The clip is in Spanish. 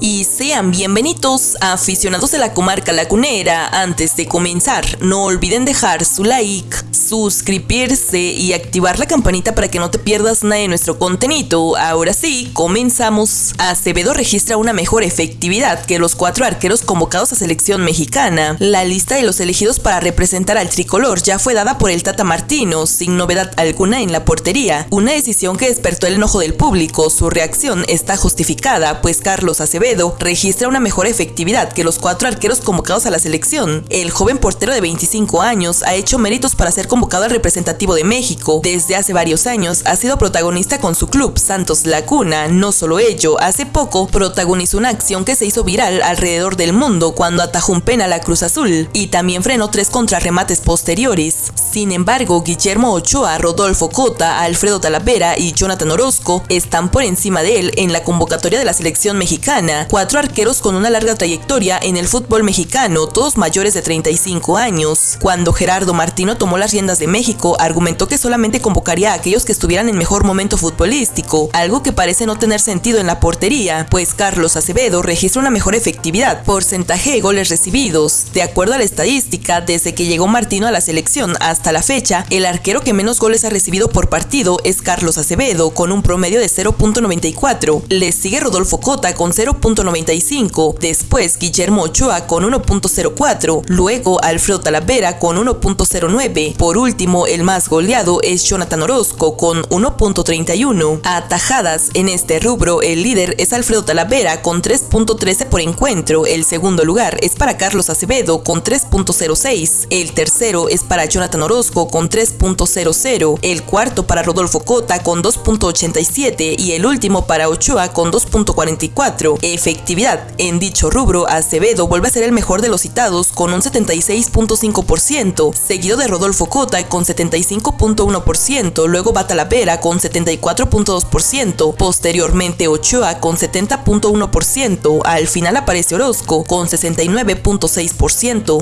y sean bienvenidos aficionados de la comarca lagunera. Antes de comenzar, no olviden dejar su like, suscribirse y activar la campanita para que no te pierdas nada de nuestro contenido. Ahora sí, comenzamos. Acevedo registra una mejor efectividad que los cuatro arqueros convocados a selección mexicana. La lista de los elegidos para representar al tricolor ya fue dada por el Tata Martino, sin novedad alguna en la portería. Una decisión que despertó el enojo del público. Su reacción está justificada, pues Carlos Acevedo registra una mejor efectividad que los cuatro arqueros convocados a la selección. El joven portero de 25 años ha hecho méritos para ser convocado al representativo de México. Desde hace varios años ha sido protagonista con su club, Santos Laguna. No solo ello, hace poco protagonizó una acción que se hizo viral alrededor del mundo cuando atajó un penal a Cruz Azul y también frenó tres contrarremates posteriores. Sin embargo, Guillermo Ochoa, Rodolfo Cota, Alfredo Talavera y Jonathan Orozco están por encima de él en la convocatoria de la selección mexicana cuatro arqueros con una larga trayectoria en el fútbol mexicano, todos mayores de 35 años. Cuando Gerardo Martino tomó las riendas de México, argumentó que solamente convocaría a aquellos que estuvieran en mejor momento futbolístico, algo que parece no tener sentido en la portería, pues Carlos Acevedo registra una mejor efectividad, porcentaje de goles recibidos. De acuerdo a la estadística, desde que llegó Martino a la selección hasta la fecha, el arquero que menos goles ha recibido por partido es Carlos Acevedo, con un promedio de 0.94. Le sigue Rodolfo Cota con 0. 1.95, después Guillermo Ochoa con 1.04, luego Alfredo Talavera con 1.09. Por último, el más goleado es Jonathan Orozco con 1.31. Atajadas en este rubro, el líder es Alfredo Talavera con 3.13 por encuentro, el segundo lugar es para Carlos Acevedo con 3.06, el tercero es para Jonathan Orozco con 3.00, el cuarto para Rodolfo Cota con 2.87 y el último para Ochoa con 2.44 efectividad. En dicho rubro, Acevedo vuelve a ser el mejor de los citados con un 76.5%, seguido de Rodolfo Cota con 75.1%, luego Batalavera con 74.2%, posteriormente Ochoa con 70.1%, al final aparece Orozco con 69.6%.